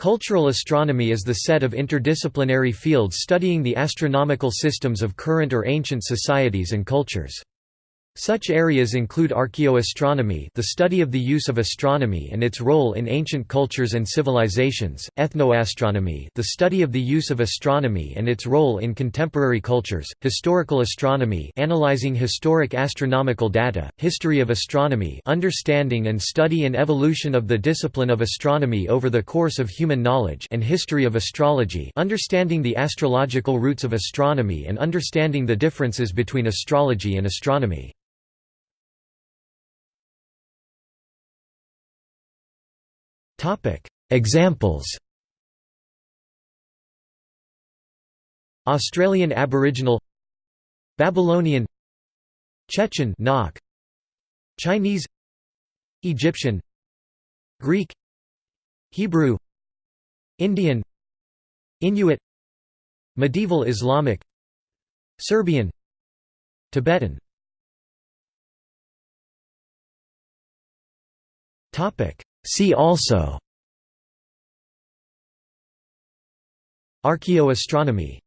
Cultural astronomy is the set of interdisciplinary fields studying the astronomical systems of current or ancient societies and cultures. Such areas include archaeoastronomy the study of the use of astronomy and its role in ancient cultures and civilizations, ethnoastronomy the study of the use of astronomy and its role in contemporary cultures, historical astronomy analyzing historic astronomical data, history of astronomy understanding and study and evolution of the discipline of astronomy over the course of human knowledge and history of astrology understanding the astrological roots of astronomy and understanding the differences between astrology and astronomy. Topic: Examples. Australian Aboriginal Babylonian Chechen Chinese Egyptian Greek Hebrew Indian Inuit Medieval Islamic Serbian Tibetan Topic See also Archaeoastronomy